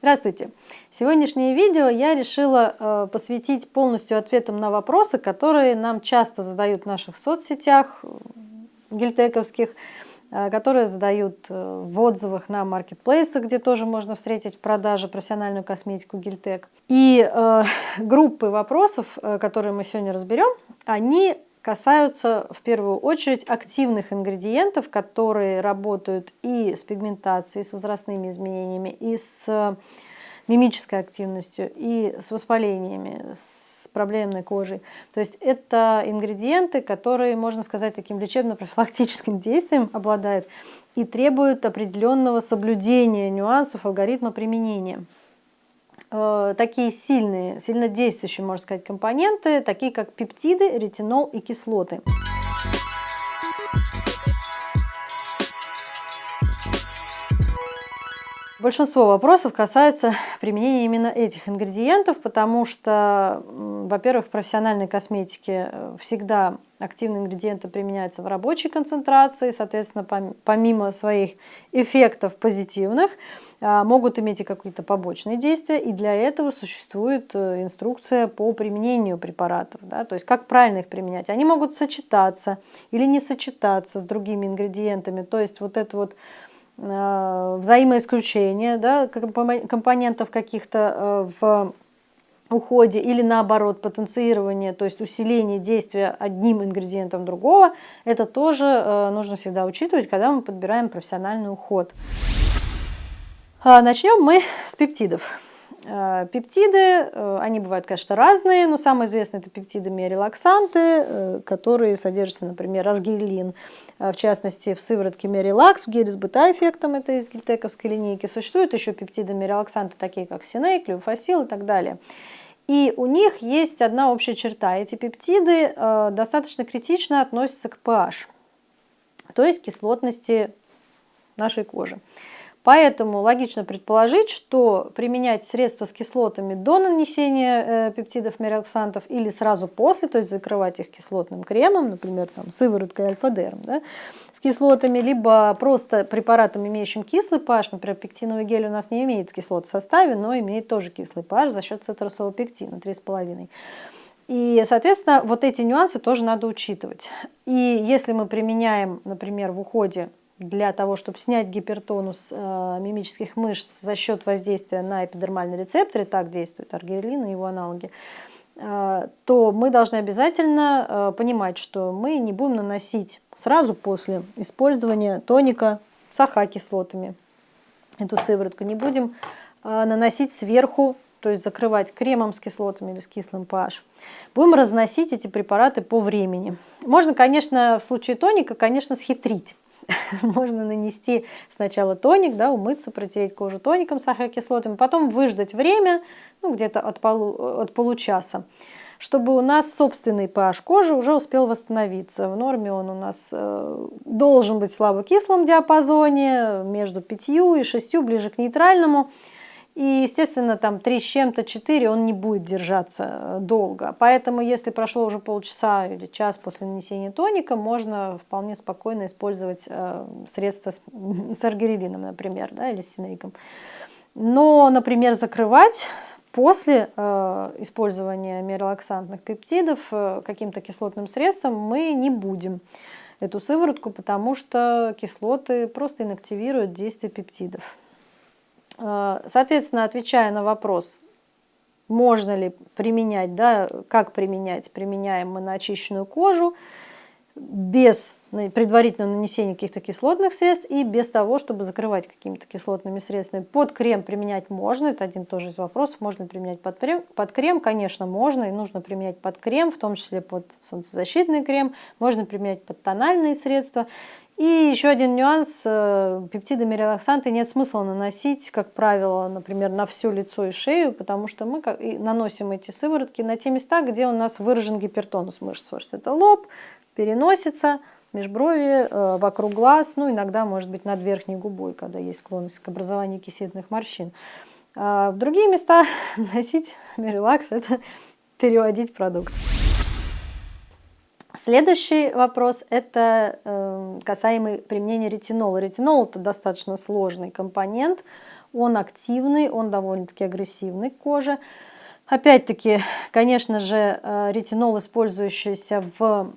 Здравствуйте! Сегодняшнее видео я решила э, посвятить полностью ответам на вопросы, которые нам часто задают в наших соцсетях гильтековских, э, которые задают э, в отзывах на маркетплейсах, где тоже можно встретить в продаже профессиональную косметику гильтек. И э, группы вопросов, э, которые мы сегодня разберем, они касаются в первую очередь активных ингредиентов, которые работают и с пигментацией, с возрастными изменениями, и с мимической активностью, и с воспалениями, с проблемной кожей. То есть это ингредиенты, которые, можно сказать, таким лечебно-профилактическим действием обладают и требуют определенного соблюдения нюансов алгоритма применения. Э, такие сильные, сильно действующие, можно сказать, компоненты, такие как пептиды, ретинол и кислоты. Большинство вопросов касается применения именно этих ингредиентов, потому что, во-первых, в профессиональной косметике э, всегда активные ингредиенты применяются в рабочей концентрации, соответственно, помимо своих эффектов позитивных, а, могут иметь и какие-то побочные действия, и для этого существует э, инструкция по применению препаратов, да, то есть как правильно их применять. Они могут сочетаться или не сочетаться с другими ингредиентами, то есть вот это вот взаимоисключение да, компонентов каких-то э, в уходе или наоборот потенцирование, то есть усиление действия одним ингредиентом другого, это тоже э, нужно всегда учитывать, когда мы подбираем профессиональный уход. А, начнем мы с пептидов. Э, пептиды, э, они бывают, конечно, разные, но самые известные это пептиды миорелаксанты, э, которые содержатся, например, аргилин, в частности, в сыворотке Мерилакс, в геле с бета-эффектом, это из гельтековской линейки. Существуют еще пептиды миорелаксанты, такие как синей, клюфасил и так далее. И у них есть одна общая черта. Эти пептиды достаточно критично относятся к pH, то есть кислотности нашей кожи. Поэтому логично предположить, что применять средства с кислотами до нанесения э, пептидов мероксантов или сразу после, то есть закрывать их кислотным кремом, например, там, сывороткой альфа-дерм, да, с кислотами, либо просто препаратом, имеющим кислый pH, например, пектиновый гель у нас не имеет кислот в составе, но имеет тоже кислый pH за счет цитрусового пектина 3,5. И, соответственно, вот эти нюансы тоже надо учитывать. И если мы применяем, например, в уходе для того, чтобы снять гипертонус э, мимических мышц за счет воздействия на эпидермальные рецепторы, так действует аргирелин и его аналоги, э, то мы должны обязательно э, понимать, что мы не будем наносить сразу после использования тоника с АХ-кислотами эту сыворотку, не будем э, наносить сверху, то есть закрывать кремом с кислотами или с кислым pH. Будем разносить эти препараты по времени. Можно, конечно, в случае тоника, конечно, схитрить можно нанести сначала тоник, да, умыться, протереть кожу тоником с ахокислотами, потом выждать время, ну, где-то от, полу, от получаса, чтобы у нас собственный pH кожи уже успел восстановиться. В норме он у нас э, должен быть в слабокислом диапазоне, между 5 и 6, ближе к нейтральному. И, естественно, там 3 с чем-то, 4 он не будет держаться э, долго. Поэтому, если прошло уже полчаса или час после нанесения тоника, можно вполне спокойно использовать э, средства с, с аргирелином, например, да, или с синейком. Но, например, закрывать после э, использования мирелаксантных пептидов э, каким-то кислотным средством мы не будем эту сыворотку, потому что кислоты просто инактивируют действие пептидов. Э, соответственно, отвечая на вопрос, можно ли применять, да, как применять, применяем мы на очищенную кожу, без предварительного нанесения каких-то кислотных средств и без того, чтобы закрывать какими-то кислотными средствами. Под крем применять можно, это один тоже из вопросов, можно применять под крем, под крем, конечно, можно и нужно применять под крем, в том числе под солнцезащитный крем, можно применять под тональные средства. И еще один нюанс, э, пептидами релаксанты нет смысла наносить, как правило, например, на все лицо и шею, потому что мы наносим эти сыворотки на те места, где у нас выражен гипертонус мышц. Что это лоб, переносица, межброви, э, вокруг глаз, ну иногда, может быть, над верхней губой, когда есть склонность к образованию кисетных морщин. А в другие места носить релакс – это переводить продукт. Следующий вопрос – это э, касаемый применения ретинола. Ретинол – это достаточно сложный компонент, он активный, он довольно-таки агрессивный к коже. Опять-таки, конечно же, э, ретинол, использующийся в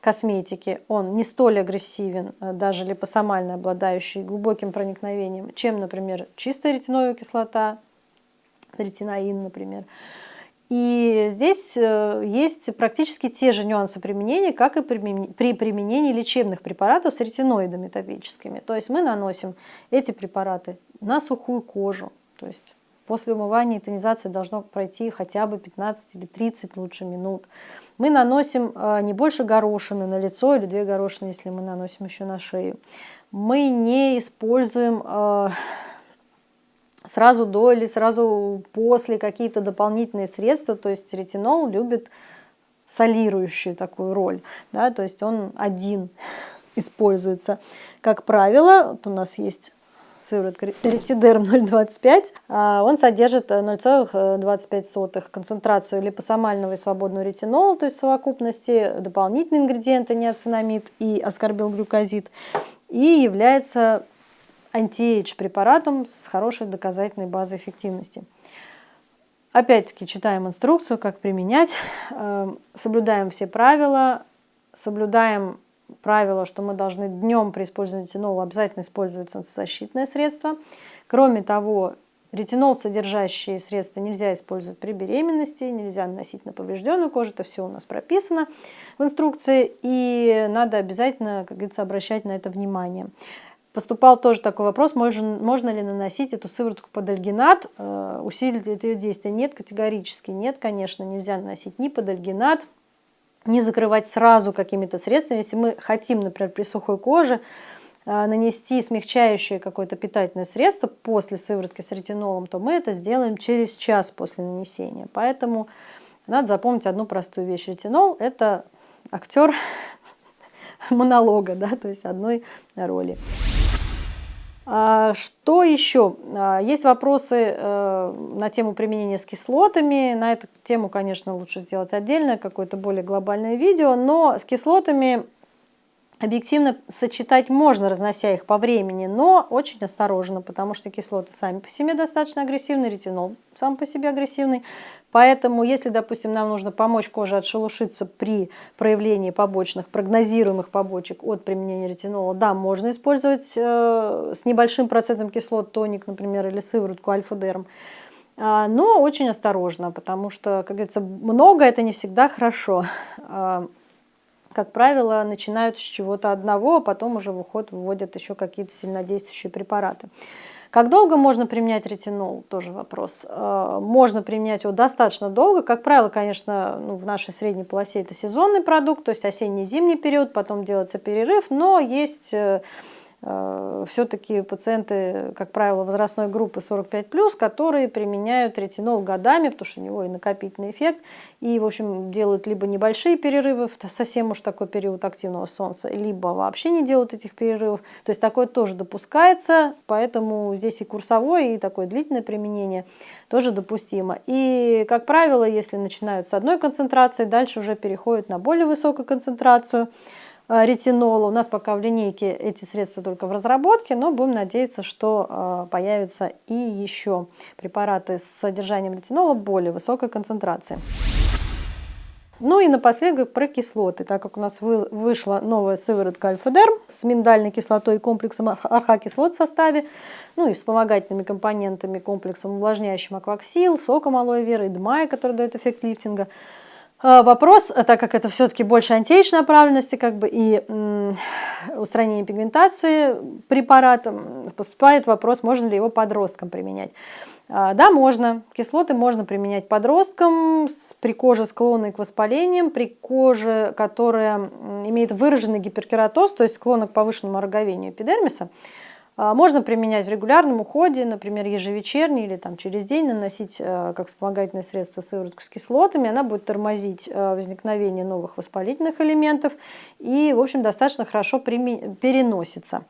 косметике, он не столь агрессивен, э, даже липосомально обладающий глубоким проникновением, чем, например, чистая ретиновая кислота, ретиноин, например. И здесь э, есть практически те же нюансы применения, как и при применении лечебных препаратов с ретиноидами топическими. То есть мы наносим эти препараты на сухую кожу. То есть после умывания и тонизации должно пройти хотя бы 15 или 30 лучше минут. Мы наносим э, не больше горошины на лицо или две горошины, если мы наносим еще на шею. Мы не используем э, сразу до или сразу после какие-то дополнительные средства. То есть ретинол любит солирующую такую роль. Да, то есть он один используется. Как правило, вот у нас есть сыворотка ретидерм 0,25, а он содержит 0,25 концентрацию липосомального и свободного ретинола, то есть совокупности, дополнительные ингредиенты неоцинамид и аскорбилглюкозид, и является антиэйдж препаратом с хорошей доказательной базой эффективности. Опять-таки читаем инструкцию, как применять, эм, соблюдаем все правила, соблюдаем правило, что мы должны днем при использовании ретинола обязательно использовать солнцезащитное средство. Кроме того, ретинол содержащие средства нельзя использовать при беременности, нельзя наносить на поврежденную кожу, это все у нас прописано в инструкции, и надо обязательно, как говорится, обращать на это внимание. Поступал тоже такой вопрос, можно, можно ли наносить эту сыворотку под альгинат, э, усилить ли это ее действие? Нет, категорически нет, конечно, нельзя наносить ни под альгинат, не закрывать сразу какими-то средствами. Если мы хотим, например, при сухой коже э, нанести смягчающее какое-то питательное средство после сыворотки с ретинолом, то мы это сделаем через час после нанесения. Поэтому надо запомнить одну простую вещь. Ретинол – это актер монолога, да, то есть одной роли. А, что еще? А, есть вопросы э, на тему применения с кислотами. На эту тему, конечно, лучше сделать отдельное, какое-то более глобальное видео. Но с кислотами объективно сочетать можно, разнося их по времени, но очень осторожно, потому что кислоты сами по себе достаточно агрессивны, ретинол сам по себе агрессивный. Поэтому, если, допустим, нам нужно помочь коже отшелушиться при проявлении побочных, прогнозируемых побочек от применения ретинола, да, можно использовать э, с небольшим процентом кислот тоник, например, или сыворотку альфа-дерм. А, но очень осторожно, потому что, как говорится, много это не всегда хорошо. Как правило, начинают с чего-то одного, а потом уже в уход вводят еще какие-то сильнодействующие препараты. Как долго можно применять ретинол? Тоже вопрос. Э, можно применять его достаточно долго. Как правило, конечно, ну, в нашей средней полосе это сезонный продукт, то есть осенний-зимний период, потом делается перерыв, но есть Э, все-таки пациенты, как правило, возрастной группы 45+, которые применяют ретинол годами, потому что у него и накопительный эффект, и, в общем, делают либо небольшие перерывы, совсем уж такой период активного солнца, либо вообще не делают этих перерывов. То есть такое тоже допускается, поэтому здесь и курсовое, и такое длительное применение тоже допустимо. И, как правило, если начинают с одной концентрации, дальше уже переходят на более высокую концентрацию, Э, ретинола. У нас пока в линейке эти средства только в разработке, но будем надеяться, что э, появятся и еще препараты с содержанием ретинола более высокой концентрации. Ну и напоследок про кислоты, так как у нас вышла новая сыворотка Альфа-Дерм с миндальной кислотой и комплексом АХ-кислот в составе, ну и вспомогательными компонентами комплексом увлажняющим акваксил, соком алоэ вера и дмая, который дает эффект лифтинга. А, вопрос, э, так как это все-таки больше антиэйдж направленности, как бы и устранение пигментации препаратом, поступает вопрос, можно ли его подросткам применять. А, да, можно. Кислоты можно применять подросткам при коже, склонной к воспалениям, при коже, которая имеет выраженный гиперкератоз, то есть склонна к повышенному ороговению эпидермиса. А, можно применять в регулярном уходе, например, ежевечерний или там, через день наносить э, как вспомогательное средство сыворотку с кислотами. Она будет тормозить э, возникновение новых воспалительных элементов и, в общем, достаточно хорошо переносится.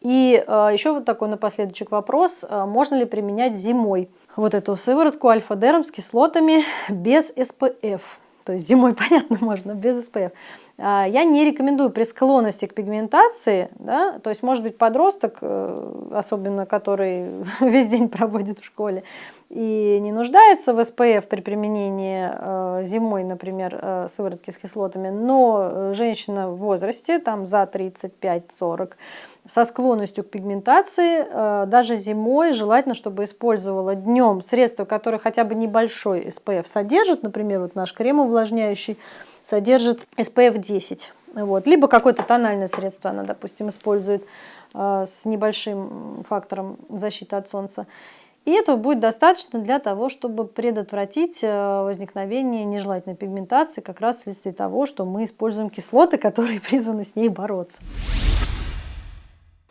И э, еще вот такой напоследочек вопрос, можно ли применять зимой вот эту сыворотку альфа-дерм с кислотами без СПФ? То есть зимой, понятно, можно, без СПФ. А, я не рекомендую при склонности к пигментации, да, то есть может быть подросток, э, особенно который весь день проводит в школе, и не нуждается в СПФ при применении э, зимой, например, э, сыворотки с кислотами, но женщина в возрасте, там за 35-40, со склонностью к пигментации, даже зимой желательно, чтобы использовала днем средства, которые хотя бы небольшой SPF содержат, например, вот наш крем увлажняющий, содержит SPF 10. Вот. Либо какое-то тональное средство она, допустим, использует э, с небольшим фактором защиты от солнца. И этого будет достаточно для того, чтобы предотвратить э, возникновение нежелательной пигментации как раз вследствие того, что мы используем кислоты, которые призваны с ней бороться.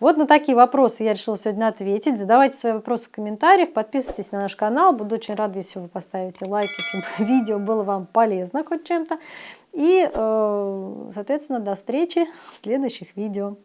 Вот на такие вопросы я решила сегодня ответить. Задавайте свои вопросы в комментариях, подписывайтесь на наш канал. Буду очень рада, если вы поставите лайк, если видео было вам полезно хоть чем-то. И, э, соответственно, до встречи в следующих видео.